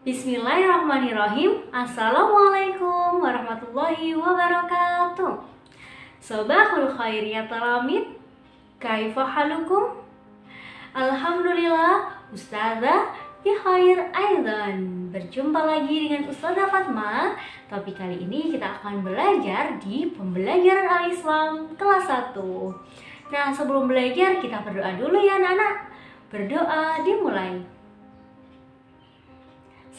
Bismillahirrahmanirrahim. Assalamualaikum warahmatullahi wabarakatuh. Sobahul khair ya talamid Kaifa halukum? Alhamdulillah Ustazah di khair aidan. Berjumpa lagi dengan Ustazah Fatma. Tapi kali ini kita akan belajar di pembelajaran al-Islam kelas 1 Nah sebelum belajar kita berdoa dulu ya anak-anak Berdoa dimulai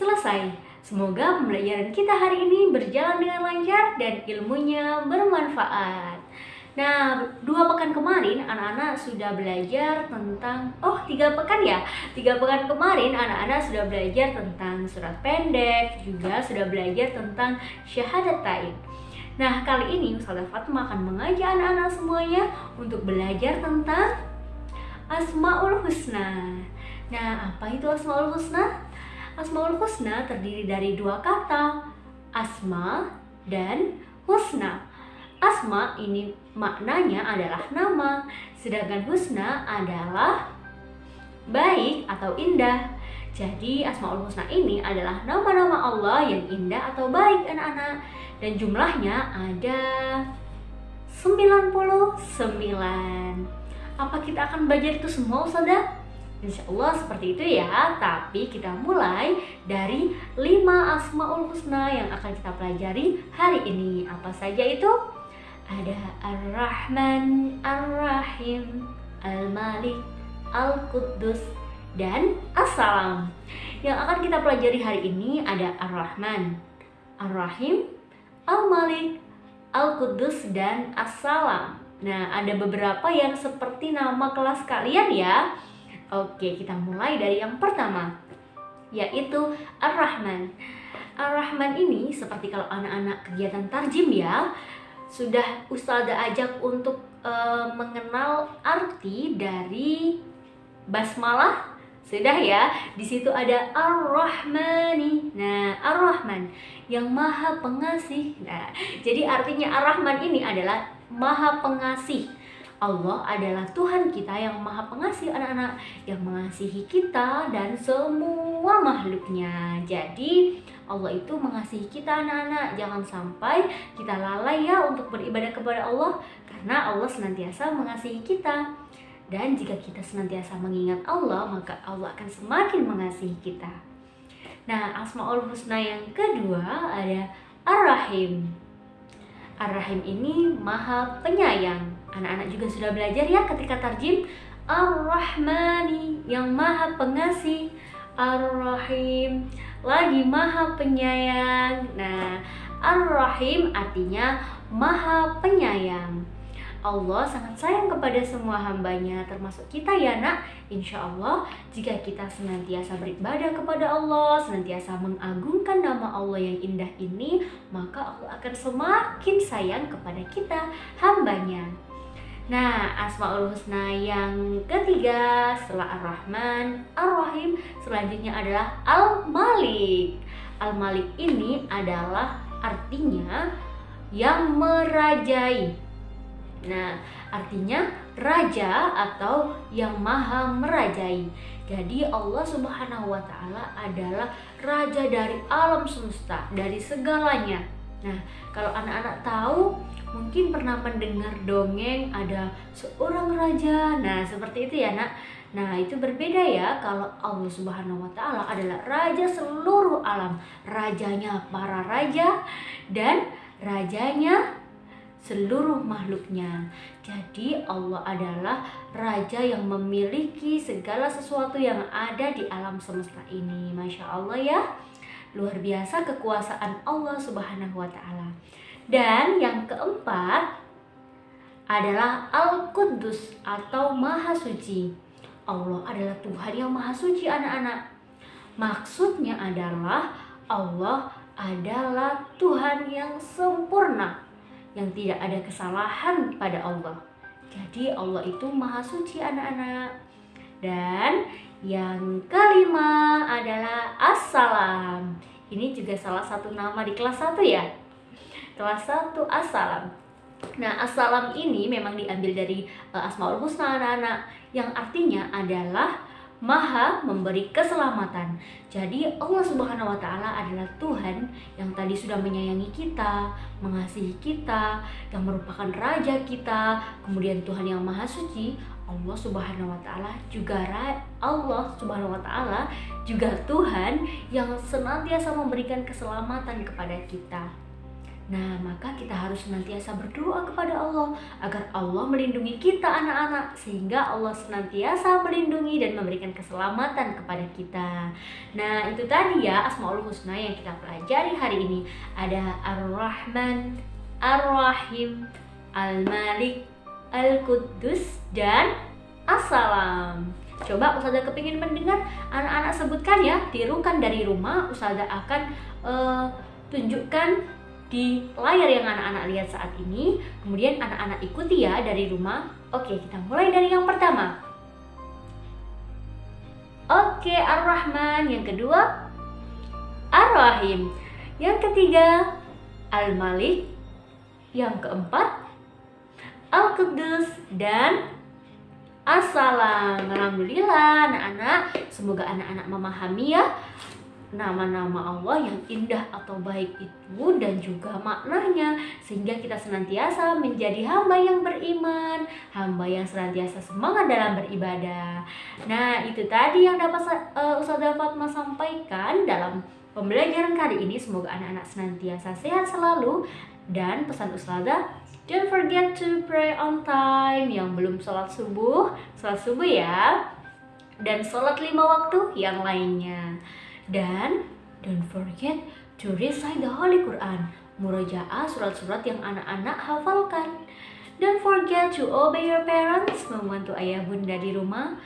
Selesai. Semoga pembelajaran kita hari ini berjalan dengan lancar dan ilmunya bermanfaat. Nah, dua pekan kemarin anak-anak sudah belajar tentang Oh, tiga pekan ya? Tiga pekan kemarin anak-anak sudah belajar tentang surat pendek Juga sudah belajar tentang syahadat taib Nah, kali ini Ustazah Fatma akan mengajak anak-anak semuanya Untuk belajar tentang Asma'ul Husna Nah, apa itu Asma'ul Husna? Asmaul Husna terdiri dari dua kata, asma dan husna. Asma ini maknanya adalah nama, sedangkan husna adalah baik atau indah. Jadi Asmaul Husna ini adalah nama-nama Allah yang indah atau baik anak-anak dan jumlahnya ada 99. Apa kita akan belajar itu semua Ustazah? Insya Allah seperti itu ya. Tapi kita mulai dari 5 Asma'ul Husna yang akan kita pelajari hari ini. Apa saja itu? Ada Ar-Rahman, Ar-Rahim, Al-Malik, Al-Quddus, dan As-Salam. Yang akan kita pelajari hari ini ada Ar-Rahman, Ar-Rahim, Al-Malik, Al-Quddus, dan As-Salam. Nah ada beberapa yang seperti nama kelas kalian ya Oke, kita mulai dari yang pertama, yaitu Ar-Rahman. Ar-Rahman ini seperti kalau anak-anak kegiatan tarjim ya, sudah Ustazah ajak untuk uh, mengenal arti dari basmalah sudah ya, di situ ada Ar-Rahmani. Nah, Ar-Rahman yang Maha Pengasih. Nah, jadi artinya Ar-Rahman ini adalah Maha Pengasih Allah adalah Tuhan kita yang maha pengasih anak-anak Yang mengasihi kita dan semua makhluknya. Jadi Allah itu mengasihi kita anak-anak. Jangan sampai kita lalai ya untuk beribadah kepada Allah Karena Allah senantiasa mengasihi kita. Dan jika kita senantiasa mengingat Allah Maka Allah akan semakin mengasihi kita. Nah Asma'ul Husna yang kedua ada Ar-Rahim. Ar-Rahim ini maha penyayang Anak-anak juga sudah belajar ya ketika tarjim. Ar-Rahmani yang maha pengasih. Ar-Rahim lagi maha penyayang. Nah Ar-Rahim artinya maha penyayang. Allah sangat sayang kepada semua hambanya termasuk kita ya nak. Insya Allah jika kita senantiasa beribadah kepada Allah Senantiasa mengagungkan nama Allah yang indah ini Maka Allah akan semakin sayang kepada kita hambanya Nah, Asmaul Husna yang ketiga setelah Ar-Rahman, Ar-Rahim selanjutnya adalah Al-Malik. Al-Malik ini adalah artinya yang merajai. Nah, artinya raja atau yang maha merajai. Jadi Allah Subhanahu wa taala adalah raja dari alam semesta, dari segalanya. Nah, kalau anak-anak tahu mungkin pernah mendengar dongeng ada seorang raja. Nah, seperti itu ya, Nak. Nah, itu berbeda ya kalau Allah Subhanahu wa taala adalah raja seluruh alam, rajanya para raja dan rajanya seluruh makhluknya. Jadi Allah adalah raja yang memiliki segala sesuatu yang ada di alam semesta ini. Masya Allah ya. Luar biasa kekuasaan Allah Subhanahu wa taala. Dan yang keempat adalah Al-Quddus atau Maha Suci. Allah adalah Tuhan yang Maha Suci anak-anak. Maksudnya adalah Allah adalah Tuhan yang sempurna yang tidak ada kesalahan pada Allah. Jadi Allah itu Maha Suci anak-anak. Dan yang kelima adalah Assalam. Ini juga salah satu nama di kelas 1 ya kelas 1 Assalam Nah, Assalam ini memang diambil dari uh, Asmaul Husna anak-anak yang artinya adalah Maha memberi keselamatan. Jadi Allah Subhanahu wa taala adalah Tuhan yang tadi sudah menyayangi kita, mengasihi kita, yang merupakan raja kita, kemudian Tuhan yang Maha Suci, Allah Subhanahu wa taala juga Allah Subhanahu wa taala juga Tuhan yang senantiasa memberikan keselamatan kepada kita. Nah, maka kita harus senantiasa berdoa kepada Allah agar Allah melindungi kita anak-anak sehingga Allah senantiasa melindungi dan memberikan keselamatan kepada kita. Nah, itu tadi ya Asmaul Husna yang kita pelajari hari ini. Ada Ar-Rahman, Ar-Rahim, Al-Malik, Al-Quddus dan Assalam. Coba Ustazah kepingin mendengar anak-anak sebutkan ya, tirukan dari rumah Ustazah akan uh, tunjukkan di layar yang anak-anak lihat saat ini. Kemudian anak-anak ikuti ya dari rumah. Oke, kita mulai dari yang pertama. Oke, Ar-Rahman. Yang kedua, Ar-Rahim. Yang ketiga, Al-Malik. Yang keempat, Al-Qudus dan Assalam. Alhamdulillah anak-anak. Semoga anak-anak memahami ya nama-nama Allah yang indah atau baik itu dan juga maknanya sehingga kita senantiasa menjadi hamba yang beriman, hamba yang senantiasa semangat dalam beribadah. Nah, itu tadi yang dapat uh, Ustazah Fatma sampaikan dalam pembelajaran kali ini. Semoga anak-anak senantiasa sehat selalu dan pesan Ustazah Don't forget to pray on time Yang belum sholat subuh Sholat subuh ya Dan sholat lima waktu yang lainnya dan don't forget to recite the Holy Quran, murojaah surat-surat yang anak-anak hafalkan. Don't forget to obey your parents, membantu ayah bunda di rumah.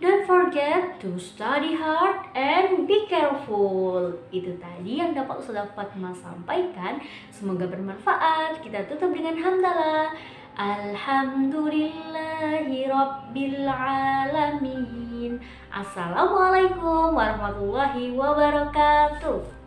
Don't forget to study hard and be careful. Itu tadi yang dapat Ustazah Fatma sampaikan. Semoga bermanfaat. Kita tutup dengan hamdalah. Alhamdulillahi Rabbil Alamin Assalamualaikum warahmatullahi wabarakatuh